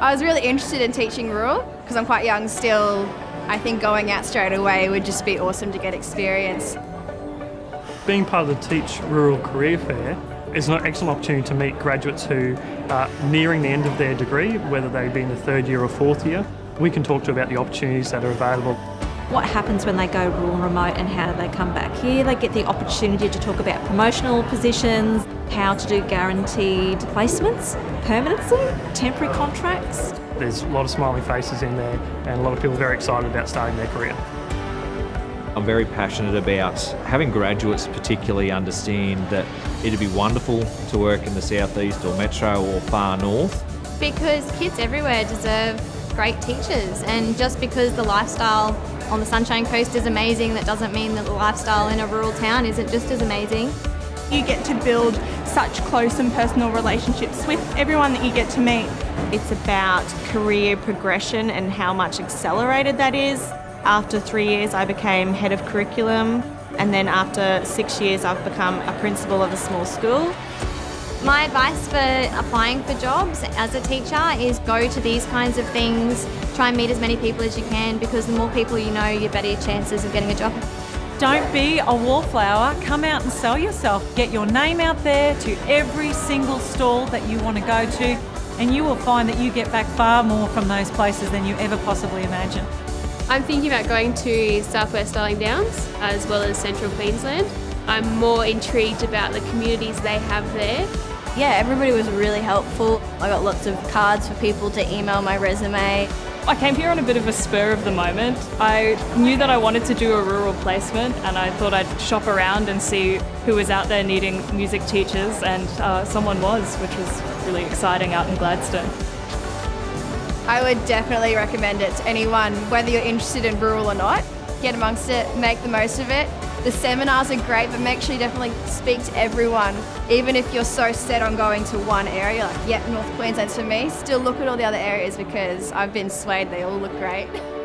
I was really interested in teaching rural because I'm quite young still. I think going out straight away would just be awesome to get experience. Being part of the Teach Rural Career Fair is an excellent opportunity to meet graduates who are nearing the end of their degree, whether they be in the third year or fourth year. We can talk to about the opportunities that are available. What happens when they go rural and remote and how do they come back here? They get the opportunity to talk about promotional positions, how to do guaranteed placements, permanency, temporary contracts. There's a lot of smiling faces in there and a lot of people very excited about starting their career. I'm very passionate about having graduates particularly understand that it'd be wonderful to work in the southeast or metro or far north. Because kids everywhere deserve great teachers and just because the lifestyle on the Sunshine Coast is amazing, that doesn't mean that the lifestyle in a rural town isn't just as amazing. You get to build such close and personal relationships with everyone that you get to meet. It's about career progression and how much accelerated that is. After three years I became head of curriculum and then after six years I've become a principal of a small school. My advice for applying for jobs as a teacher is go to these kinds of things, try and meet as many people as you can because the more people you know, the better your chances of getting a job. Don't be a wallflower, come out and sell yourself. Get your name out there to every single stall that you want to go to and you will find that you get back far more from those places than you ever possibly imagined. I'm thinking about going to Southwest Darling Downs as well as Central Queensland. I'm more intrigued about the communities they have there. Yeah, everybody was really helpful. I got lots of cards for people to email my resume. I came here on a bit of a spur of the moment. I knew that I wanted to do a rural placement and I thought I'd shop around and see who was out there needing music teachers and uh, someone was, which was really exciting out in Gladstone. I would definitely recommend it to anyone, whether you're interested in rural or not. Get amongst it, make the most of it. The seminars are great, but make sure you definitely speak to everyone. Even if you're so set on going to one area, like, yeah, North Queensland's for me, still look at all the other areas because I've been swayed, they all look great.